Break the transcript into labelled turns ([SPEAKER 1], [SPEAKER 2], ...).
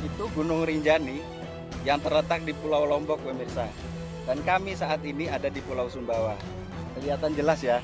[SPEAKER 1] itu Gunung Rinjani yang terletak di Pulau Lombok pemirsa. Dan kami saat ini ada di Pulau Sumbawa. Kelihatan jelas ya